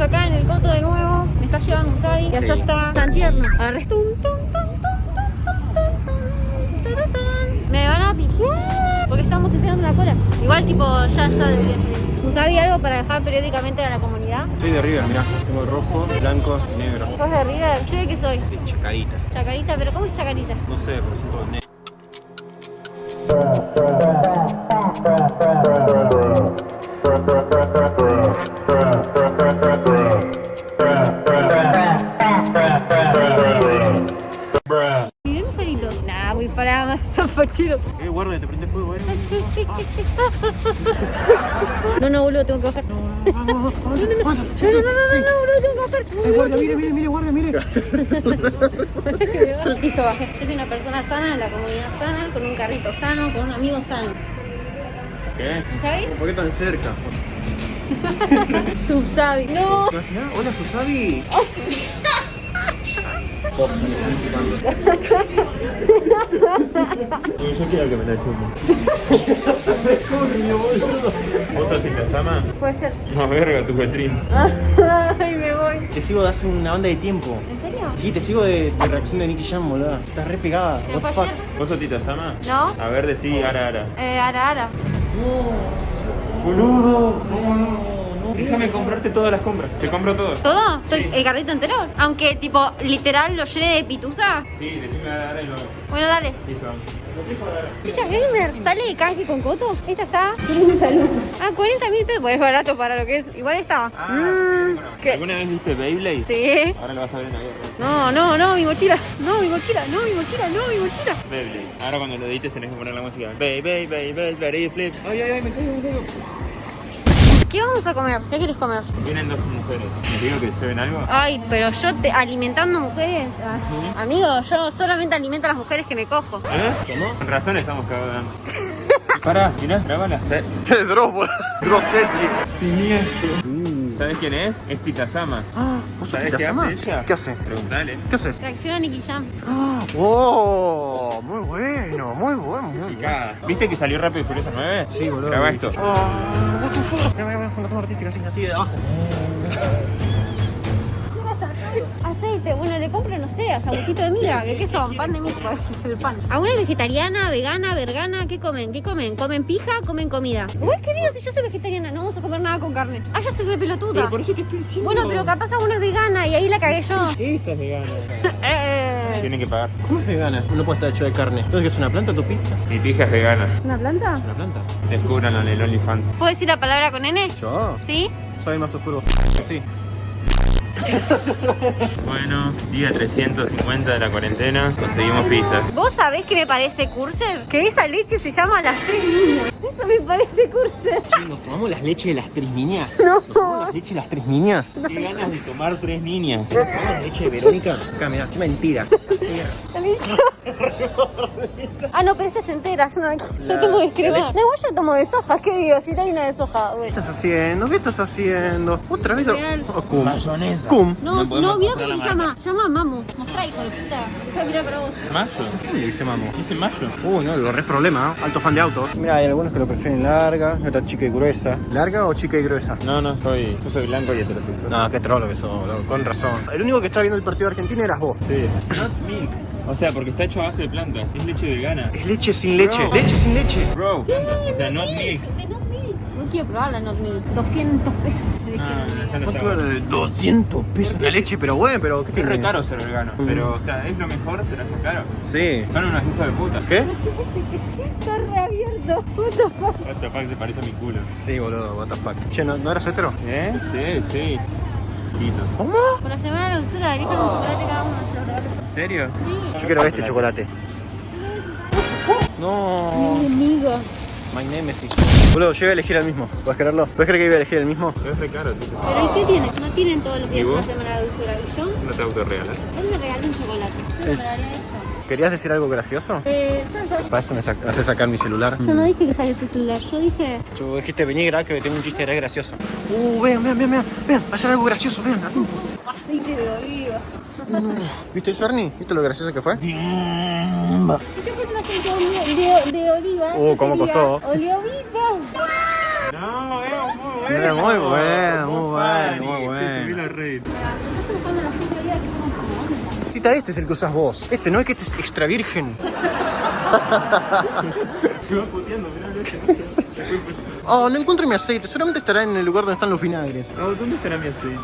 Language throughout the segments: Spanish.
Acá en el coto de nuevo. Me está llevando Usai. Y allá está Santierno. Me van a pijar. Porque estamos esperando la cola. Igual tipo ya, ya debería ser. Algo para dejar periódicamente a la comunidad? Soy de River, mirá. Tengo rojo, blanco y negro. ¿Sos de River? ¿Yo qué soy? Chacarita. Chacarita, pero ¿cómo es Chacarita? No sé, pero soy disparaba más zapachiros. Eh, guarda, te prende fuego, eh. No, no, boludo, tengo que bajar. No, vamos, vamos, no, no, no, no, no, no, no, no, no, tengo que bajar. guarda, mire, mire, mire, guarda, mire. Listo, bajé. Yo soy una persona sana, la comunidad sana, con un carrito sano, con un amigo sano. ¿Qué? ¿Sabes? ¿Por qué tan cerca? Susabi. No. Hola, Susabi. Oh. Yo quiero que me la chupo. ¿Vos sos Sama? Puede ser. No, verga, tu petrín. Ay, me voy. Te sigo de hace una banda de tiempo. ¿En serio? Sí, te sigo de, de reacción de Nicky Jam, boludo. Estás re pegada. ¿Vos sos Sama? ¿No? A ver, decí ara ara. Eh, ara, ara. Boludo, no, no, no. Déjame comprarte todas las compras. Te compro todo. ¿Todo? ¿Soy Sí. ¿El carrito entero? Aunque, tipo, literal lo llene de pituza. Sí, decime ara y lo hago. Bueno, dale. Listo. Silla Gamer, ¿sale de canje con coto? Esta está 30 lucas. Ah, 40 mil pesos, pues es barato para lo que es. Igual está. Ah, Mm. ¿Alguna vez viste Beyblade? Sí. Ahora lo vas a ver en la guerra. No, no, no, mi mochila. No, mi mochila, no, mi mochila, no, mi mochila. Beyblade. Ahora cuando lo edites tenés que poner la música. Bey, bey, bey, bey, bey, flip. Ay, ay, ay, me caigo, me caigo. ¿Qué vamos a comer? ¿Qué quieres comer? Vienen dos mujeres. ¿Les digo que lleven algo? Ay, pero yo te alimentando mujeres. ah, Amigo, yo solamente alimento a las mujeres que me cojo. ¿Eh? ¿Cómo? Con razón estamos cagando. Pará, mirá, grabala. Drop, Drossechi. ¿Sabes quién es? Es Pitasama. Ah, ¿vos sos ¿Sabés Tita qué hace ella? ¿Qué hace? Preguntale. ¿Qué hace? Reacciona a Nicky Jam. Ah, ¡Oh! Muy bueno, muy bueno, muy bueno. ¿Viste que salió Rápido y Furioso 9? Sí, boludo. Graba esto. Oh. Mira, mira, mira, una toma artística así, así de abajo. Aceite, bueno, le compro, no sé, a sanguchito de miga. ¿Qué, qué son? Pan de miga, es el pan. ¿Alguna es vegetariana, vegana, vergana? ¿Qué comen? ¿Qué comen? ¿Comen pija? ¿Comen comida? Uy, querido, si yo soy vegetariana, no vamos a comer nada con carne. Ah, yo soy re pelotuda. Pero por eso te estoy diciendo. Bueno, pero capaz alguna es vegana y ahí la cagué yo. Esta es vegana. Eh, Tienen que pagar. ¿Cómo es vegana? No puede estar hecho de carne. ¿Entonces qué es una planta tu pizza? Mi pija es vegana. ¿Una planta? ¿Es una planta? Descúbranlo en el OnlyFans. ¿Puedo decir la palabra con N? Yo. ¿Sí? Soy más oscuro. Sí. Bueno, día 350 de la cuarentena. Conseguimos pizzas. ¿Vos sabés que me parece Curser? Que esa leche se llama Las Tres Niñas. Eso me parece Curser. Che, ¿Nos tomamos las leches de las tres niñas? No. ¿Nos tomamos las leches de las tres niñas? Qué ganas de tomar tres niñas. ¿Nos tomamos la leche de Verónica? Acá, mirá, es mentira. 了。李姐。Ah, no, pero esta es entera. Yo, no, yo tomo descremada. No, igual yo tomo de soja. ¿Qué digo? Si no hay una de soja. ¿Qué Bueno. estás haciendo? ¿Qué estás haciendo? ¿Otra vez? Oh, cum. Mayonesa. Cum. No, No no, mira cómo se la llama. Llama Mamu. Mostrá, hijo de puta. De mirar para vos. ¿Mayo? ¿Cómo le dice mamo? Dice mayo. Uy, no, lo re problema, ¿eh? Alto fan de autos. Mira, hay algunos que lo prefieren larga, otra chica y gruesa. ¿Larga o chica y gruesa? No, no, soy, yo soy blanco y heterosexual. No, qué trolo que sos, boludo, con razón. El único que estaba viendo el partido de Argentina eras vos. Sí. Not milk. O sea, porque está hecho a base de plantas. Es leche vegana. Es leche sin leche. Bro. Leche sin leche. Bro, plantas. O sea, not milk. De. No quiero probar la Not Milk. 200 pesos de leche. No, no, ya no ¿Cuánto está era bueno. de 200 pesos la leche? Pero bueno, pero ¿qué Es tiene? re caro ser vegano. Pero, o sea, es lo mejor, pero es re caro. Sí. Son unos hijos de puta. ¿Qué? Está reabierto. What the fuck? What the fuck se parece a mi culo. Sí, boludo, what the fuck. Che, ¿no, ¿no eras hetero? ¿Eh? Sí, sí. ¿Cómo? Por la semana de la dulzura, elijan un chocolate cada uno. ¿En serio? Sí. Yo quiero este chocolate. No. Mi enemigo. My nemesis. Boludo, yo iba a elegir el mismo. ¿Puedes creerlo? ¿Puedes creer que iba a elegir el mismo? Es re caro, tío. Pero ¿y qué tiene? No tienen todos los ¿Y días una semana de dulzura. ¿Y yo? No te autorregalas. Él me regaló un chocolate. Yo Es-. ¿Querías decir algo gracioso? Eh, Para eso me sac- haces sacar mi celular. yo no dije que saque ese celular. Yo dije... Tú dijiste, vení, grab, que tengo un chiste re gracioso. Uh, vean, vean, vean, vean, vean, va a ser algo gracioso, vean. Aceite de oliva. ¿Viste eso, Ernie? ¿Viste lo gracioso que fue? Si yo puse un aceite de, de, de oliva... Uh, ¿cómo sería costó? Oliovita. No, es muy bueno, muy bueno, muy bueno, muy Subí bueno. la red. Onda. Tita, este es el que usas vos. Este no es que este es extra virgen. Se va puteando, mirá, Oh, no encuentro mi aceite. Seguramente estará en el lugar donde están los vinagres. Oh, ¿Dónde estará mi aceite?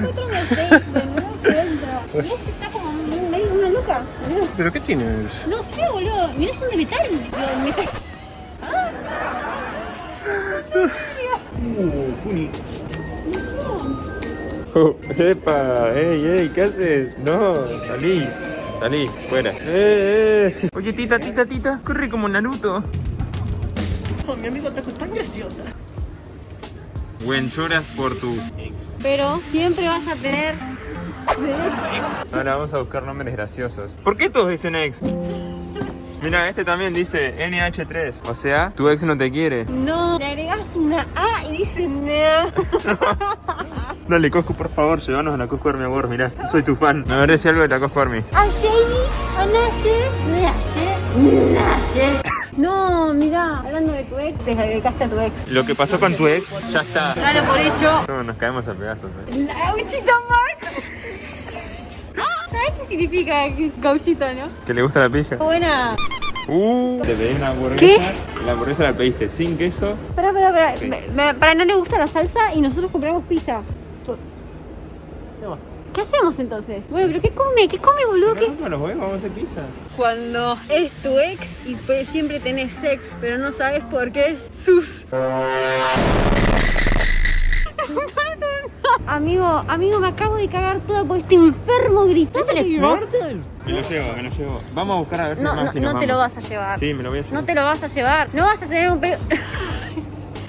No. Lo encuentro. Y este está como medio una luca, boludo. ¿Pero qué tienes? No sé, boludo. Mirá, son de metal. De metal. Uh, Juni. Oh, epa, ey, ey, ¿qué haces? No, salí, salí, fuera. Eh, eh. Oye, tita, tita, tita, corre como Naruto. Oh, mi amigo Taco es tan graciosa. Buen lloras por tu ex. Pero siempre vas a tener... Ahora vamos a buscar nombres graciosos. ¿Por qué todos dicen ex? Mira, este también dice NH3. O sea, tu ex no te quiere. No, le agregas una A y dice no. Dale, Cosco, por favor, llévanos a la Cosco Army Award. Mirá, soy tu fan. A ver, decía algo de la Cosco Army. A Jamie, a Naye, Naye. No, mira, hablando de tu ex, te dedicaste a tu ex. Lo que pasó con tu ex, ya está. Dale por hecho. No, nos caemos a pedazos. eh. La gauchita Max. ¿Sabes qué significa gauchita, no? ¿Que le gusta la pija? Buena. Uh, te pedí una hamburguesa. ¿Qué? La hamburguesa la pediste sin queso. Pará, pará, pará. Sí. Para no le gusta la salsa y nosotros compramos pizza. ¿Qué hacemos entonces? Bueno, pero ¿qué come? ¿Qué come, boludo? ¿Qué? No, los huevos, vamos a hacer pizza. Cuando es tu ex y pues siempre tenés sex, pero no sabes por qué es sus. amigo, amigo, me acabo de cagar toda por este enfermo gritando. Me lo llevo, me lo llevo. Vamos a buscar a ver si No, más no, nos no te lo vamos. vas a llevar. Sí, me lo voy a llevar. No te lo vas a llevar. No vas a tener un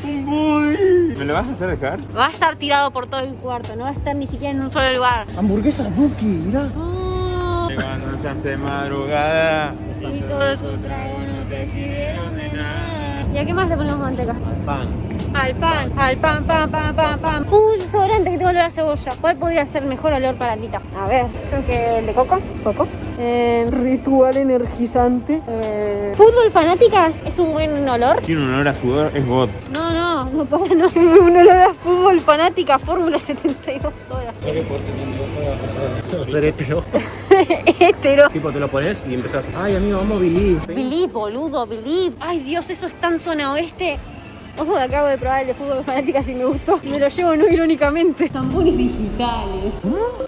¿Me lo vas a hacer dejar? Va a estar tirado por todo el cuarto, no va a estar ni siquiera en un solo lugar. Hamburguesa Duki, mirá. Cuando se hace madrugada. Y todos sus tragos no te sirvieron de nada. ¿Y a qué más le ponemos manteca? Pan. Al pan, al pan, pan, pan, pan, pan. Un desodorante que tengo olor a cebolla. ¿Cuál podría ser mejor olor para Tita? A ver, creo que el de coco. Coco. Eh, ritual energizante. Eh, Fútbol fanáticas es un buen olor. Tiene un olor a sudor, es bot. No, no, no para, no. Un olor a fútbol fanática, Fórmula 72 horas. Ser hétero. Hétero. Tipo, te lo pones y empezás. Ay, amigo, vamos a vivir. Believe, boludo, believe. Ay, Dios, eso es tan zona oeste. Ojo, acabo de probar el de fútbol fanáticas y me gustó. Me lo llevo no irónicamente. Tampones digitales.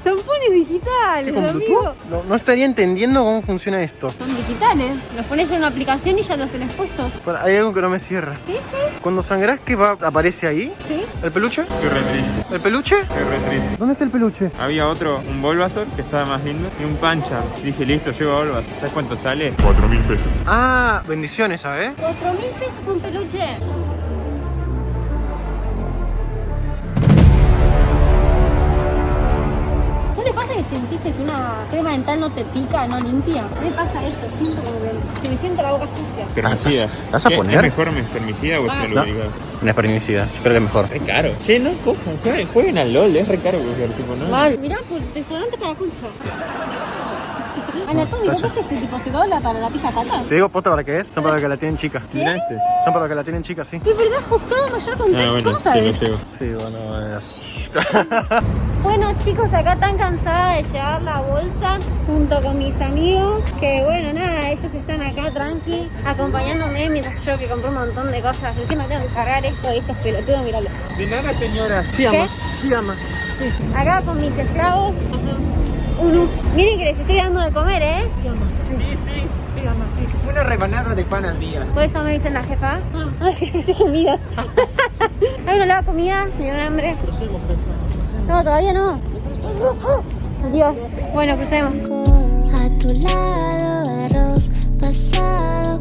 Tampones digitales, ¿Con amigo. No, no estaría entendiendo cómo funciona esto. Son digitales. Los pones en una aplicación y ya los tenés puestos. Para, hay algo que no me cierra. ¿Sí? ¿Sí? Cuando sangrás, ¿qué va? ¿Aparece ahí? ¿Sí? ¿El peluche? Qué re triste, ¿El peluche? qué re triste. ¿Dónde está el peluche? Había otro, un Bulbasaur, que estaba más lindo, y un Pancha. Dije, listo, llevo a Bulbasaur. ¿Sabes cuánto sale? 4 mil pesos. Ah, bendiciones, ¿sabes? Cuatro mil pesos un peluche. ¿No le pasa que sentiste que una crema dental no te pica, no limpia? ¿No le pasa eso? Siento como que se me siente la boca sucia. Espermicida. ¿Vas a ¿Qué- poner? ¿Es mejor mi espermicida o Ah. Una espermicida. Yo creo que es mejor. Es caro. Che, no cojan, jueguen, jueguen al LOL, es re caro coger, tipo, ¿no? Mal. Mirá, por desodorante para concha. Anatómico, ¿qué es este tipo? ¿Se dobla para la pija tata? Te digo posta para qué es. Son para los que la tienen chica. Mirá este. Son para los que la tienen chica, sí. ¿De verdad buscado mayor contexto? Ah, bueno, llevo. Sí, bueno, es... Bueno chicos, acá tan cansada de llevar la bolsa junto con mis amigos Que bueno, nada, ellos están acá tranqui Acompañándome mientras yo que compré un montón de cosas Encima tengo que cargar esto y estos pelotudos, míralo De nada, señora. Sí, ama. Sí, ama. Sí. Acá con mis esclavos Uno, miren que les estoy dando de comer, ¿eh? Sí, sí, sí, ama, sí. Una rebanada de pan al día. Por eso me dicen la jefa. Ay, ese comida. Hay una lava comida, me dio un hambre. No, todavía no. Dios, bueno, crucemos A tu lado arroz pasado